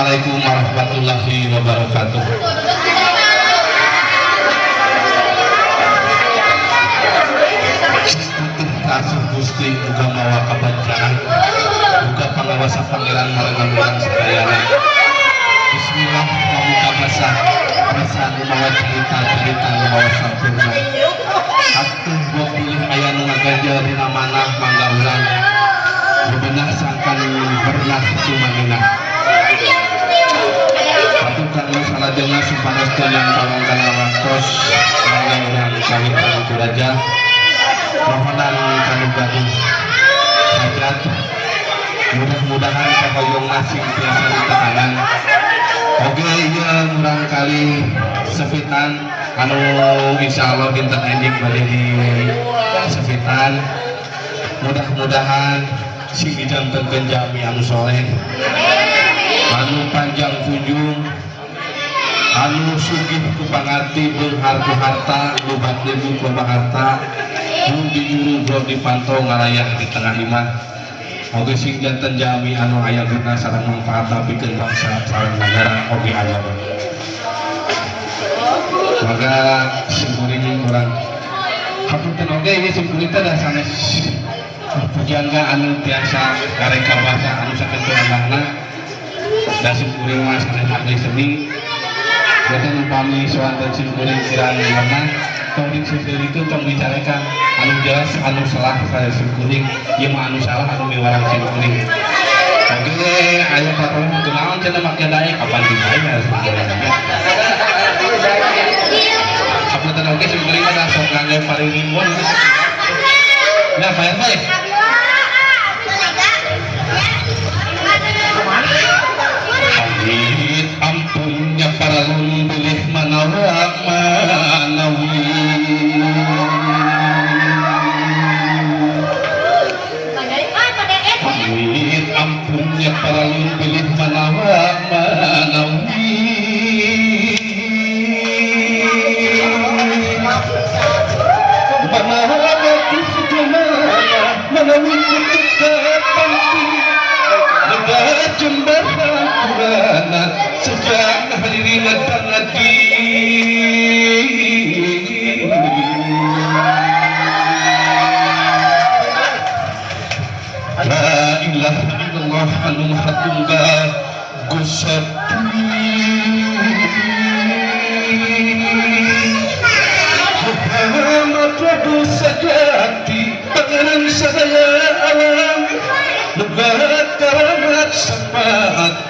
Assalamualaikum warahmatullahi wabarakatuh. Kasih Gusti muga mawa kabancaan, muga pengawasan pangeran marangan sekalian. Bismillah mamuka basah, basah mawa cerita cerita mawa sampurna. Atuh gua pilih ayah nu ngaganjel dina manah mangga urang. Bebenah sangkan bernah sumanina. Dengar supados yang waktos mangga urang kami kang raja. Mohonan kanu gaduh hajat mudah-mudahan kahoyong nasib biasa ditekangan oke iya murang kali sepitan. Anu insya Allah dinten ending balik di sepitan. Mudah-mudahan si bidang tergenjami anu soleh. Anu panjang anu sugih ku pangati beunghar ku harta lubat debu ku harta. Nu dijuru bro dipantau ngalayah di tengah imah. Oke sing jantan jami anu aya guna sarang manfaat bikin bangsa sarang negara oke aya maka simpuling kurang hapunten oke ini simpuling dah sanes pujangga anu biasa kareka bahasa anu saketu anakna da simpuling mas sanes ahli seni Jadi upami dan simpuling kirang mana tongking sisir itu tong bicarakan anu jelas anu salah saya simkuring ieu mah anu salah anu miwarang simkuring oke ayo patron kunaon cenah make daek kapan dibayar sebenarnya? Kapan oke simkuring mah sok ngangge paling ribuan Nah, bayar Sejak hadirin dan lagi La ilaha illallah anu Lebat karamat sepat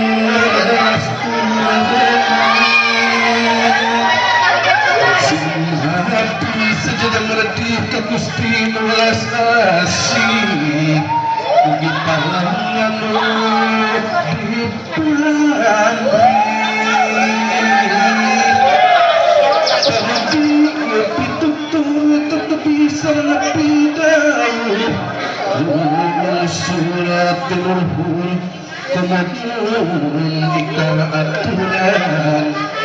Agus tinulas asi Bukit pangan di bulan Suratul Hul Kemudian Dikala aturan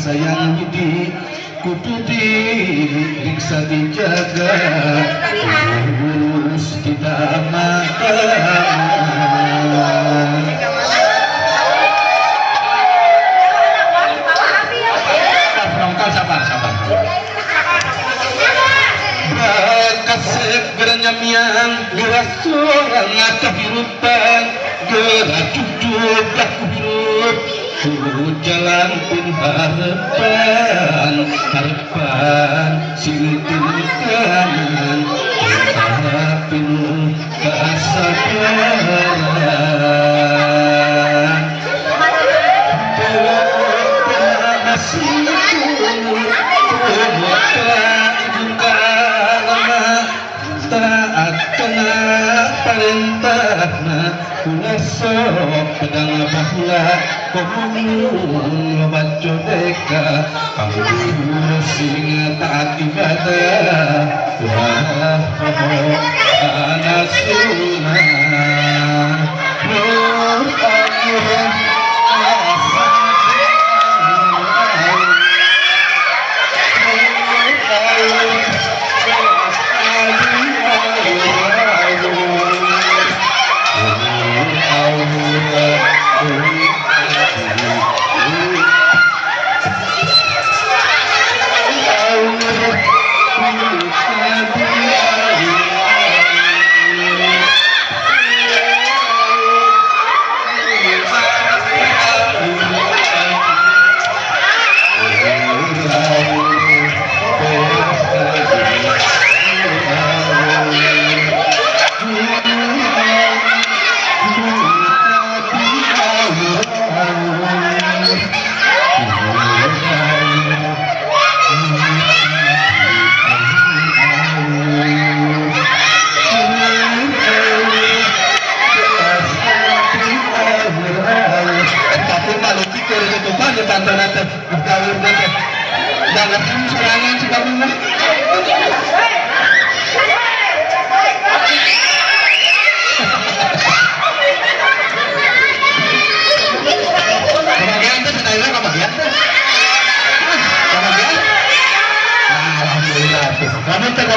kesayang budi Kudu diriksa dijaga Terus tidak makan Dora ngata hirupan Dora cucuk tak hirup Suruh jalan pun harapan Harapan Sintin kanan kena perintahna kula sok pedang bahula komun lobat codeka kamu singa taat ibadah wah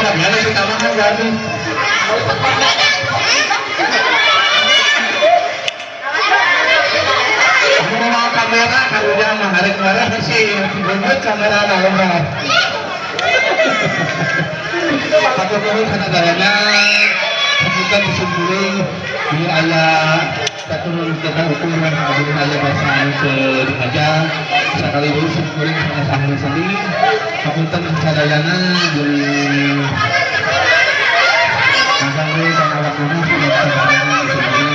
Kan jadi. Aku mau kamera kalau marah sih, kamera. Satu keturun kita ukuran kemudian ayah bahasa ke aja sekali dulu sumpulin sama sahri sendiri. Sebutan sadayana di Masangre sama waktunya sudah sadayana disumpulin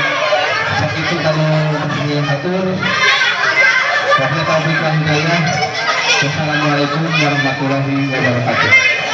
saat itu kalau beliau atur Wahai taufiq hidayah Wassalamualaikum warahmatullahi wabarakatuh